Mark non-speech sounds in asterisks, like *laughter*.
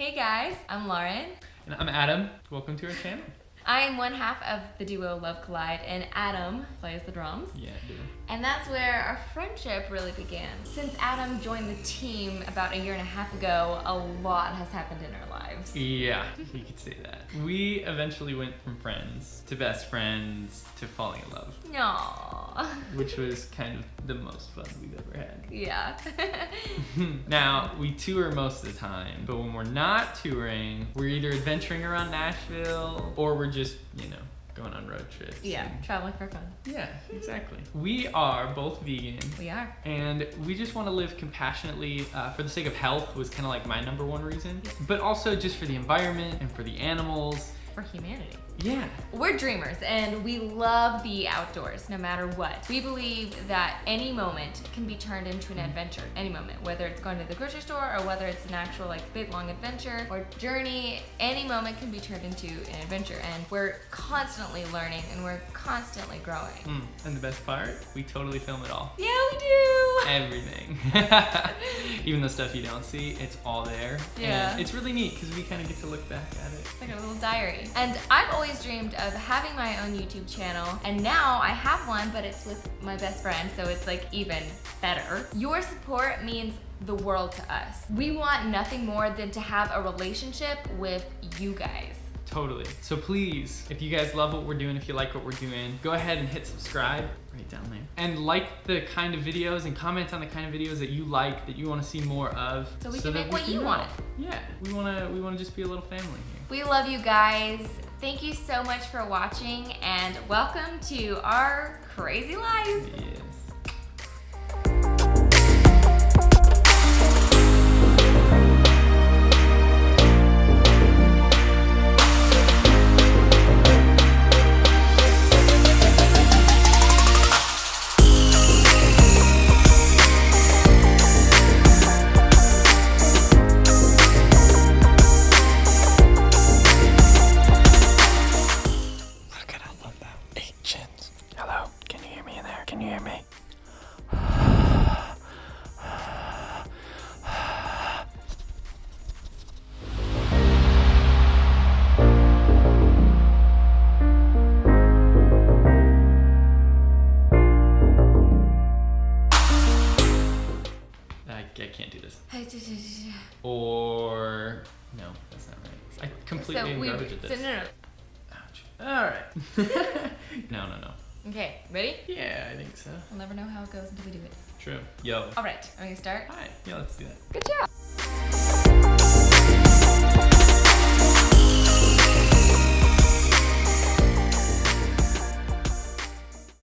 Hey guys, I'm Lauren. And I'm Adam. Welcome to our channel. I am one half of the duo Love Collide, and Adam plays the drums. Yeah, dude. And that's where our friendship really began. Since Adam joined the team about a year and a half ago, a lot has happened in our lives. Yeah, you could say that. We eventually went from friends to best friends to falling in love. Aww. *laughs* Which was kind of the most fun we've ever had. Yeah. *laughs* now, we tour most of the time, but when we're not touring, we're either adventuring around Nashville or we're just, you know, going on road trips. Yeah, and- traveling for fun. Yeah, exactly. We are both vegan. We are. And we just want to live compassionately uh, for the sake of health was kind of like my number one reason, but also just for the environment and for the animals. For humanity. Yeah, We're dreamers and we love the outdoors no matter what. We believe that any moment can be turned into an adventure. Any moment, whether it's going to the grocery store or whether it's an actual like big long adventure or journey, any moment can be turned into an adventure. And we're constantly learning and we're constantly growing. Mm, and the best part, we totally film it all. Yeah, we do. *laughs* Everything. *laughs* Even the stuff you don't see, it's all there. Yeah. And it's really neat because we kind of get to look back at it. It's like a little diary. And I've always dreamed of having my own YouTube channel, and now I have one, but it's with my best friend, so it's like even better. Your support means the world to us. We want nothing more than to have a relationship with you guys. Totally. So please, if you guys love what we're doing, if you like what we're doing, go ahead and hit subscribe right down there. And like the kind of videos and comment on the kind of videos that you like, that you want to see more of. So we can make what you want. Yeah, we want to we want to just be a little family here. We love you guys. Thank you so much for watching, and welcome to our crazy life. Yes. Can you hear me? I, I can't do this. *laughs* Or no, that's not right. I completely So we, garbage at so this. no, no. Ouch. All right. *laughs* no, no, no. Okay, ready? Yeah, I think so. We'll never know how it goes until we do it. True. Yo. All right, are we gonna start? All right, Yeah, let's do that. Good job.